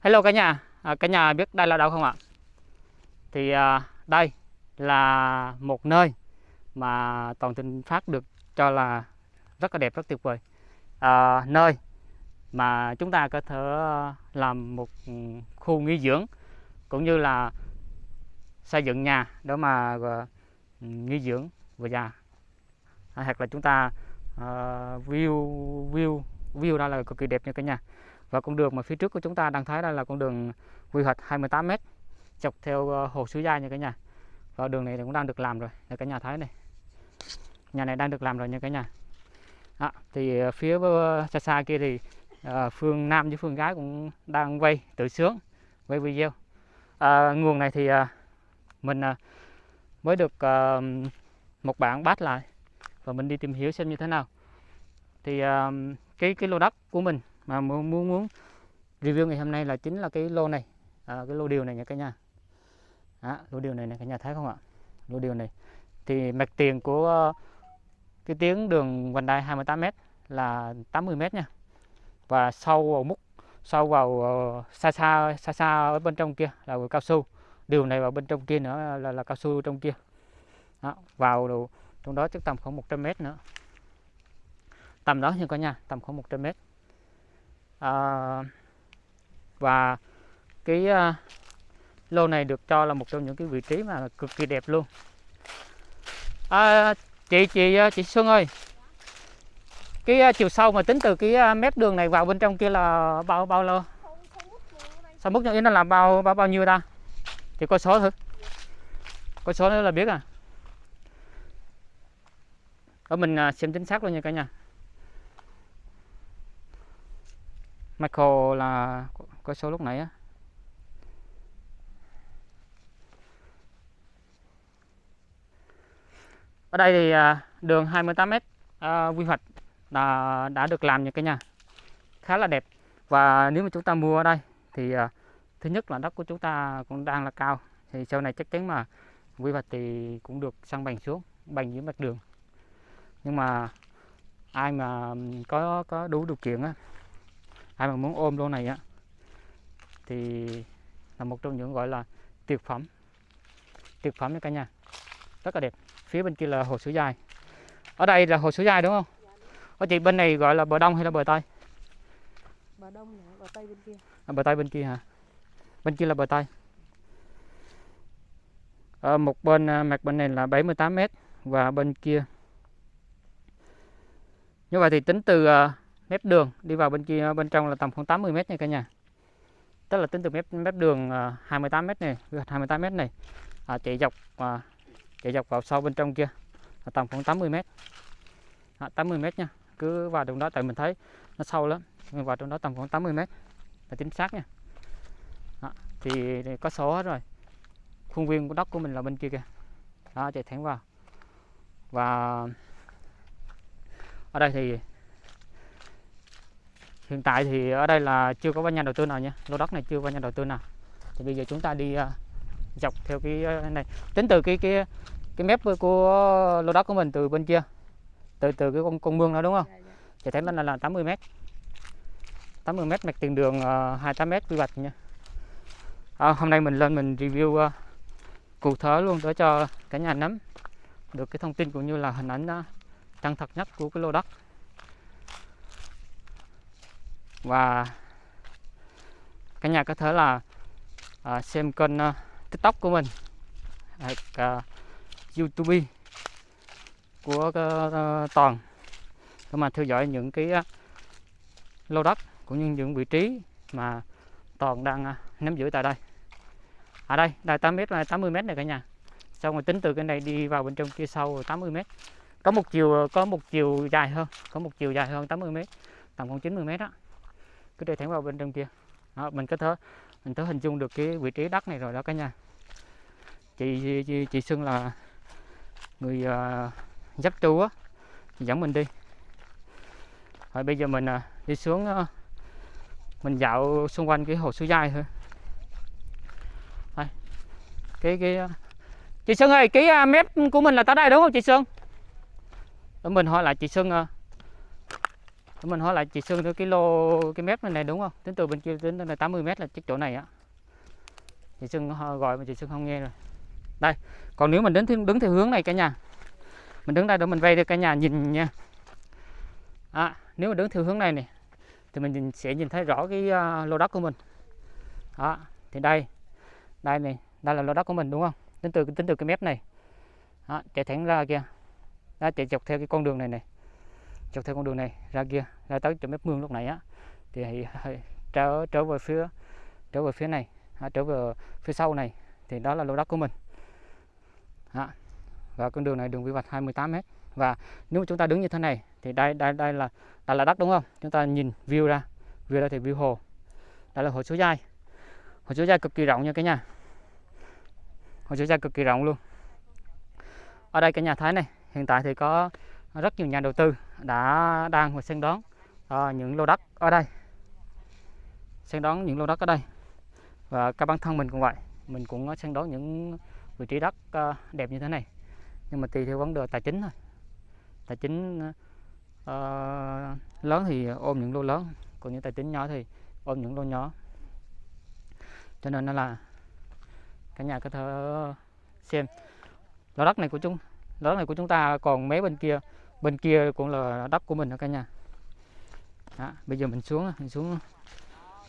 Hello cả nhà, à, cả nhà biết đây là đâu không ạ? Thì à, đây là một nơi mà Toàn Thịnh Phát được cho là rất là đẹp, rất tuyệt vời. À, nơi mà chúng ta có thể làm một khu nghỉ dưỡng cũng như là xây dựng nhà để mà uh, nghỉ dưỡng vừa già à, hoặc là chúng ta uh, view view view ra là cực kỳ đẹp nha cả nhà và con đường mà phía trước của chúng ta đang thấy đây là con đường quy hoạch 28 m chọc theo ờ, hồ Suối Giai nha cả nhà. Và đường này cũng đang được làm rồi nha cả nhà thấy này. Nhà này đang được làm rồi nha cả nhà. À, thì ờ, phía ờ, xa xa kia thì à, phương nam với phương gái cũng đang quay tự sướng quay video. À, nguồn này thì à, mình à, mới được à, một bạn bắt lại. Và mình đi tìm hiểu xem như thế nào. Thì à, cái cái lô đất của mình mà muốn muốn, muốn review ngày hôm nay là chính là cái lô này. À, cái lô điều này nha cả nhà. À, lô điều này này cả nhà thấy không ạ? Lô điều này. Thì mặt tiền của ờ, cái tiếng đường vành đai 28m là 80m nha. Và sâu vào múc sâu vào uh, xa xa xa xa ở bên trong kia là cao su. Điều này vào bên trong kia nữa là, là cao su trong kia. Đó, vào đồ, trong đó chắc tầm khoảng 100 mét nữa. Tầm đó nha cả nhà tầm khoảng 100 mét à, và cái à, lô này được cho là một trong những cái vị trí mà cực kỳ đẹp luôn. À, chị chị chị Xuân ơi cái chiều sâu mà tính từ cái mép đường này vào bên trong kia là bao bao lâu? Sao mức như nó là bao bao bao nhiêu ta? Thì có số thử. Có số nữa là biết à? Ở mình xem chính xác luôn nha cả nhà. Michael là có số lúc nãy á. Ở đây thì à, đường 28m à, quy hoạch đã, đã được làm như cái nhà. Khá là đẹp. Và nếu mà chúng ta mua ở đây thì à, thứ nhất là đất của chúng ta cũng đang là cao. Thì sau này chắc chắn mà quy hoạch thì cũng được sang bằng xuống bằng dưới mặt đường. Nhưng mà ai mà có có đủ điều kiện á ai mà muốn ôm lô này á thì là một trong những gọi là tuyệt phẩm. Tuyệt phẩm nha cả nhà. Rất là đẹp. Phía bên kia là hồ suối dài ở đây là hồ suối dài đúng không? Ở chị bên này gọi là bờ đông hay là bờ tây? Bờ đông này, bờ tây bên kia. À, bờ tây bên kia hả? Bên kia là bờ tây. Ở một bên à, mặt bên này là 78 m và bên kia. Như vậy thì tính từ à, mép đường đi vào bên kia bên trong là tầm khoảng 80 mét nha cả nhà. Tức là tính từ mép mép đường à, 28 m mét này 28 mét này à, chạy dọc à, chạy dọc vào sau bên trong kia là tầm khoảng 80 mét. À, 80 mét nha cứ vào trong đó tại mình thấy nó sâu lắm mình vào trong đó tầm khoảng 80 mét là chính xác nha. À, thì có số hết rồi khuôn viên của đất của mình là bên kia kìa. Đó chạy thẳng vào. Và ở đây thì hiện tại thì ở đây là chưa có nhà đầu tư nào nha. Lô đất này chưa có nhà đầu tư nào. Thì bây giờ chúng ta đi uh, dọc theo cái uh, này. Tính từ cái cái cái mép của lô đất của mình từ bên kia từ từ cái con con mương đó đúng không? Thì thấy này là 80 mét. 80 mét mặt tiền đường uh, 28 mét quy hoạch nha. À, hôm nay mình lên mình review uh, cụ thể luôn để cho cả nhà nắm được cái thông tin cũng như là hình ảnh uh, chân thật nhất của cái lô đất và cả nhà có thể là à, xem kênh uh, tiktok của mình. Hoặc uh, youtube của uh, toàn để mà theo dõi những cái uh, lô đất cũng như những vị trí mà toàn đang uh, nắm giữ tại đây. Ở đây đây 8m là 80m này cả nhà. Xong rồi tính từ cái này đi vào bên trong kia sâu 80m có một chiều có một chiều dài hơn có một chiều dài hơn 80m tầm khoảng 90m đó cứ đi thẳng vào bên trong kia. Đó, mình có thể mình thử hình dung được cái vị trí đất này rồi đó cả nhà. Chị chị, chị xưng là người uh, dắt tru á. Dẫn mình đi. Rồi bây giờ mình uh, đi xuống uh, mình dạo xung quanh cái hồ suối dai thôi. Đây. cái cái uh, chị Sơn ơi cái uh, mép của mình là tới đây đúng không chị Sơn để mình hỏi lại chị Sơn uh, để mình hỏi lại chị sương Xuân cái lô cái mép này này đúng không? Tính từ bên kia tính là 80 mét là chiếc chỗ này á. Chị sương gọi mà chị sương không nghe rồi. Đây còn nếu mình đứng theo, đứng theo hướng này cả nhà. Mình đứng đây để mình vay được cả nhà nhìn nha. À, nếu mà đứng theo hướng này này thì mình nhìn, sẽ nhìn thấy rõ cái uh, lô đất của mình. Đó thì đây đây này đây là lô đất của mình đúng không? Tính từ tính từ cái mép này. Đó, chạy thẳng ra kia đó, chạy dọc theo cái con đường này này dọc theo con đường này ra kia ra tới chỗ mép mương lúc này á. Thì trở trở về phía trở về phía này à, trở về phía sau này thì đó là lô đất của mình. À, và con đường này đường quy hoạch 28 m và nếu mà chúng ta đứng như thế này thì đây đây đây là đây là đất đúng không? Chúng ta nhìn view ra view ra thì view hồ. Đây là hồ số giai hồ số giai cực kỳ rộng nha cả nhà. Hồ số giai cực kỳ rộng luôn. Ở đây cả nhà thấy này hiện tại thì có rất nhiều nhà đầu tư đã đang và săn đón uh, những lô đất ở đây. Săn đón những lô đất ở đây. Và các bản thân mình cũng vậy mình cũng săn đón những vị trí đất uh, đẹp như thế này. Nhưng mà tùy theo vấn đề tài chính thôi. Tài chính uh, lớn thì ôm những lô lớn còn những tài chính nhỏ thì ôm những lô nhỏ. Cho nên nó là cả nhà có thể xem. Lô đất này của chúng lô đất này của chúng ta còn mấy bên kia bên kia cũng là đất của mình đó cả nhà. Đó, bây giờ mình xuống mình xuống.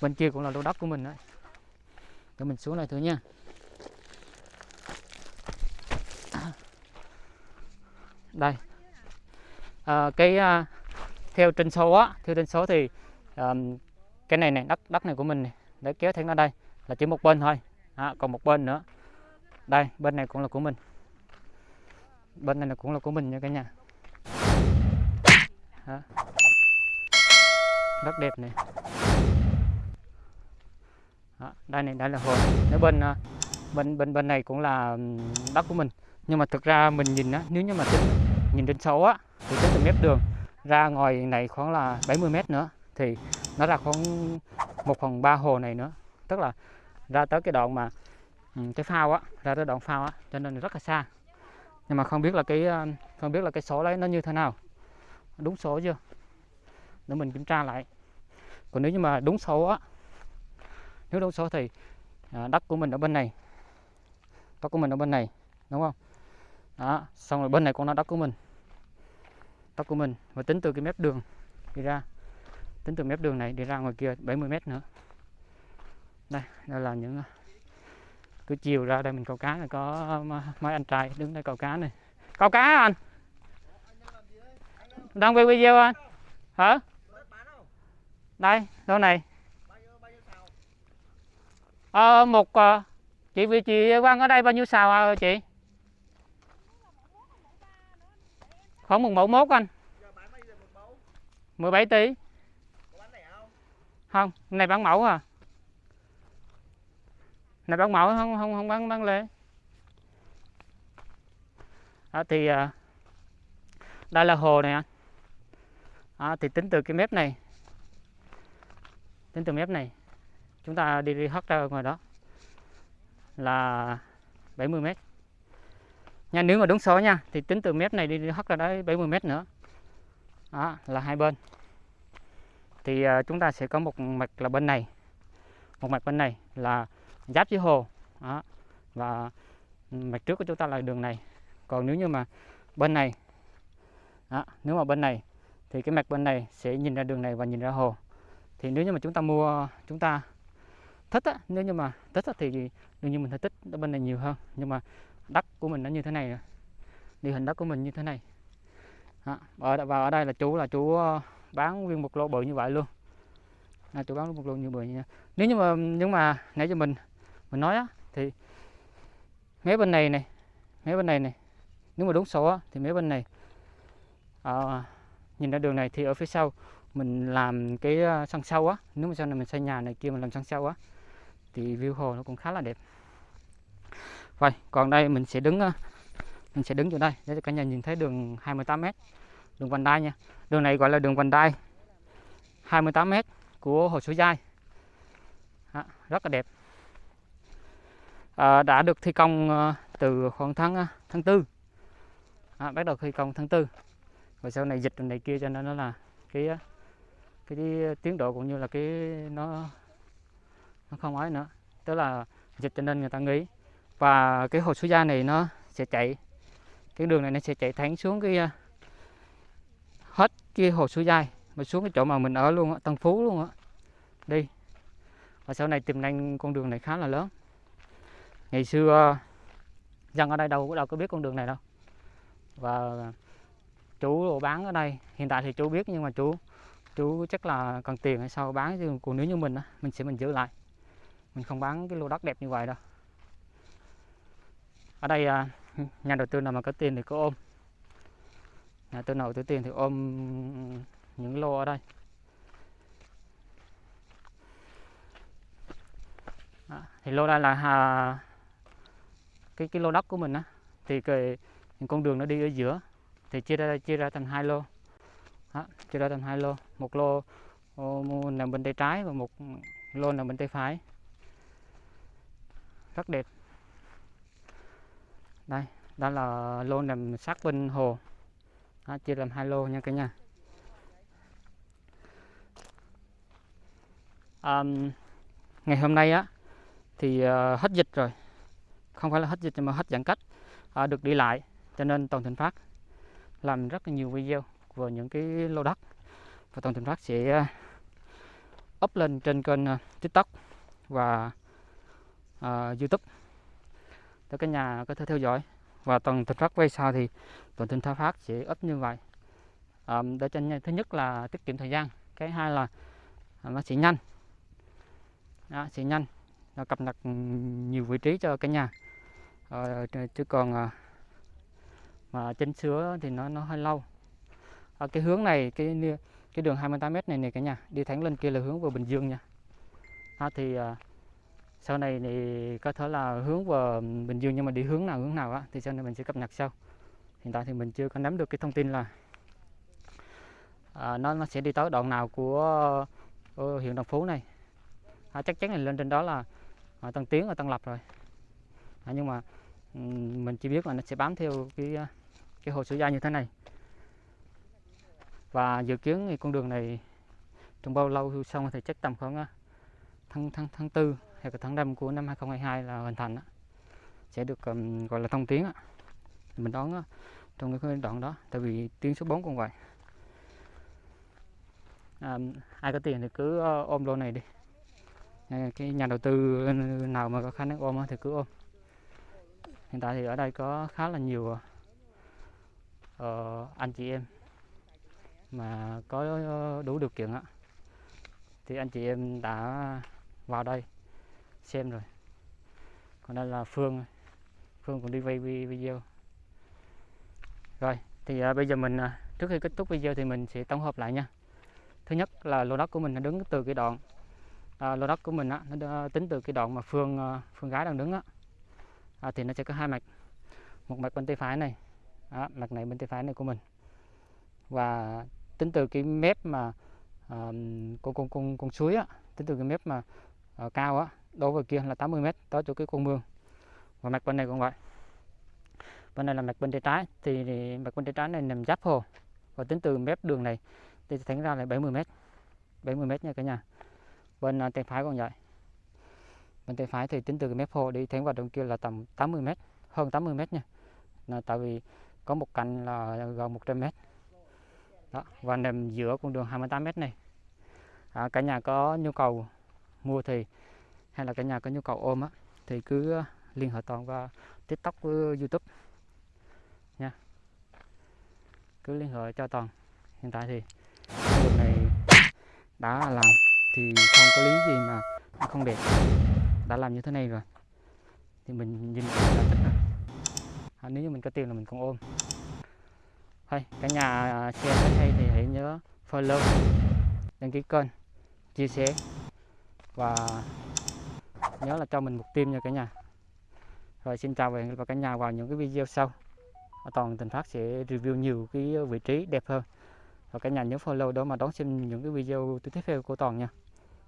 Bên kia cũng là lô đất của mình đấy để mình xuống này thử nha. Đây. À, cái à, theo trên số á theo trên số thì à, cái này này đất đất này của mình này để kéo thêm ra đây là chỉ một bên thôi. À, còn một bên nữa. Đây bên này cũng là của mình. Bên này là cũng là của mình nha cả nhà đó. rất đẹp này. Đó. đây này, đây là hồ. Nếu bên ờ, bên bên bên này cũng là đất của mình. Nhưng mà thực ra mình nhìn á, nếu như mà tính, nhìn trên số á, thì tính từ mép đường ra ngoài này khoảng là 70 mét nữa. Thì nó ra khoảng một phần ba hồ này nữa. Tức là ra tới cái đoạn mà cái phao á, ra tới đoạn phao á, cho nên rất là xa. Nhưng mà không biết là cái không biết là cái số đấy nó như thế nào đúng số chưa? Để mình kiểm tra lại. Còn nếu như mà đúng số á, nếu đúng số thì à, đất của mình ở bên này. Đất của mình ở bên này, đúng không? Đó, xong rồi bên này cũng là đất của mình. Đất của mình, và tính từ cái mép đường đi ra. Tính từ mép đường này đi ra ngoài kia 70 mét nữa. Đây đây là những à, cứ chiều ra đây mình câu cá này, có à, mấy anh trai đứng đây câu cá này. Câu cá anh? Đang quay video anh. Hả? Đây đâu này. Ờ, một uh, chị vị chị quan ở đây bao nhiêu xào à, chị? Khoảng một mẫu mốt anh. 17 tỷ. Không? Này bán mẫu à. Này bán mẫu không không không bán bán lẻ. Đó, thì uh, đây là hồ này anh à, thì tính từ cái mép này. Tính từ mép này chúng ta đi đi hất ra ngoài đó là 70 mét. Nha nếu mà đúng số nha thì tính từ mép này đi, đi hất ra đấy 70 mét nữa. Đó là hai bên. Thì uh, chúng ta sẽ có một mặt là bên này. Một mặt bên này là giáp với hồ. Đó. và mặt trước của chúng ta là đường này. Còn nếu như mà bên này đó, nếu mà bên này thì cái mặt bên này sẽ nhìn ra đường này và nhìn ra hồ. Thì nếu như mà chúng ta mua chúng ta thích á, nếu như mà thích á, thì đương nhiên mình thấy thích ở bên này nhiều hơn. Nhưng mà đất của mình nó như thế này địa hình đất của mình như thế này. Đó. ở và ở đây là chú là chú ờ, bán nguyên một lô bự như vậy luôn. À, chú bán một lô như bự như nếu như mà nhưng mà nãy cho mình mình nói á thì mấy bên này này mấy bên này này. Nếu mà đúng số á, thì mấy bên này. À, nhìn ra đường này thì ở phía sau mình làm cái ờ, sân sau á. Nếu mà sau này mình xây nhà này kia mình làm sân sau á thì view hồ nó cũng khá là đẹp. Vậy còn đây mình sẽ đứng ờ, mình sẽ đứng chỗ đây để cho cả nhà nhìn thấy đường 28m đường vành đai nha. Đường này gọi là đường vành đai 28m của hồ Suối Giai. À, rất là đẹp. À, đã được thi công từ khoảng tháng tháng 4 à, bắt đầu thi công tháng 4 rồi sau này dịch này kia cho nên nó là cái cái, cái tiến độ cũng như là cái nó nó không ấy nữa. Tức là dịch cho nên người ta nghĩ và cái hồ suối gia này nó sẽ chạy cái đường này nó sẽ chạy thẳng xuống cái hết cái hồ suối gia mà xuống cái chỗ mà mình ở luôn á tân phú luôn á. Đi. Và sau này tiềm năng con đường này khá là lớn. Ngày xưa dân ở đây đâu có đâu có biết con đường này đâu. Và chú bán ở đây. Hiện tại thì chú biết nhưng mà chú chú chắc là cần tiền hay sao bán chứ còn nếu như mình á mình sẽ mình giữ lại. Mình không bán cái lô đất đẹp như vậy đâu. Ở đây à, nhà đầu tư nào mà có tiền thì có ôm. Nhà đầu tư nào có tiền thì ôm những lô ở đây. À, thì lô đây là à, cái cái lô đất của mình á. Thì cái những con đường nó đi ở giữa thì chia ra chia ra thành hai lô. Đó, chia ra thành hai lô. Một lô ô, nằm bên tay trái và một lô nằm bên tay phải. Rất đẹp. Đây đó là lô nằm sát bên hồ. Đó, chia làm hai lô nha cả nhà. Um, ngày hôm nay á thì uh, hết dịch rồi. Không phải là hết dịch mà hết giãn cách uh, được đi lại cho nên toàn thịnh phát làm rất là nhiều video về những cái lô đất. Và toàn thịnh phát sẽ à, up lên trên kênh à, tiktok và uh, youtube để cả nhà có thể theo dõi. Và toàn thịnh phát quay sau thì toàn thịnh phát sẽ up như vậy. Um, để cho thứ nhất là tiết kiệm thời gian cái hai là nó sẽ nhanh. Đó, sẽ nhanh nó cập nhật nhiều vị trí cho cả nhà. Ờ, chứ còn mà chân sứa thì nó nó hơi lâu. Ở cái hướng này cái cái đường 28 m này này cả nhà đi thẳng lên kia là hướng vào Bình Dương nha. À, thì à, sau này thì có thể là hướng vào Bình Dương nhưng mà đi hướng nào hướng nào á thì sau này mình sẽ cập nhật sau. Hiện tại thì mình chưa có nắm được cái thông tin là à, nó nó sẽ đi tới đoạn nào của uh, huyện Đồng Phú này. À, chắc chắn là lên trên đó là à, Tân Tiến ở Tân Lập rồi. À, nhưng mà mình chỉ biết là nó sẽ bám theo cái à, cái hồ sữa da như thế này và dự kiến thì con đường này trong bao lâu xong thì chắc tầm khoảng à, tháng tháng tháng tư hay là tháng năm của năm 2022 là hoàn thành đó. sẽ được um, gọi là thông tuyến đó. mình đón đó, trong cái đoạn đó tại vì tuyến số 4 cũng vậy à, ai có tiền thì cứ ờ, ôm lô này đi ờ, cái nhà đầu tư nào mà có khả năng ôm thì cứ ôm hiện tại thì ở đây có khá là nhiều à, uh, anh chị em mà có ờ, đủ điều kiện á thì anh chị em đã vào đây xem rồi. Còn đây là Phương Phương cũng đi vay video. Rồi thì uh, bây giờ mình uh, trước khi kết thúc video thì mình sẽ tổng hợp lại nha. Thứ nhất là lô đất của mình nó đứng từ cái đoạn à, lô đất của mình á, nó tính từ cái đoạn mà phương à, phương gái đang đứng á à, thì nó sẽ có hai mạch. Một mạch bên tay phải này đó, mạch này bên tay phải này của mình. Và tính từ cái mép mà uh, con con con con suối á tính từ cái mép mà uh, cao á đối với kia là 80 mét tới chỗ cái con mương. Và mặt bên này cũng vậy. Bên này là mặt bên tay trái thì, thì mặt bên tay trái này nằm giáp hồ. Và tính từ mép đường này thì thành ra là 70 mét. 70 mét nha cả nhà. Bên à, tay phải còn vậy. Bên tay phải thì tính từ cái mép hồ đi thẳng vào trong kia là tầm 80 mét hơn 80 mét nha. Là tại vì có một cạnh là gần 100 mét. Đó và nằm giữa con đường 28 mét này. À, cả nhà có nhu cầu mua thì hay là cả nhà có nhu cầu ôm á thì cứ liên hệ toàn qua tiktok với youtube. Nha. Cứ liên hệ cho toàn. Hiện tại thì đường này đã làm thì không có lý gì mà không đẹp. Đã làm như thế này rồi. Thì mình nhìn là thích à, nếu như mình có tiền là mình còn ôm thôi cả nhà xem thấy hay thì hãy nhớ follow, đăng ký kênh, chia sẻ và nhớ là cho mình một tim nha cả nhà. Rồi xin chào và hẹn gặp cả nhà vào những cái video sau. Toàn tình phát sẽ review nhiều cái vị trí đẹp hơn. Và cả nhà nhớ follow đó mà đón xem những cái video tiếp theo của toàn nha.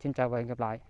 Xin chào và hẹn gặp lại.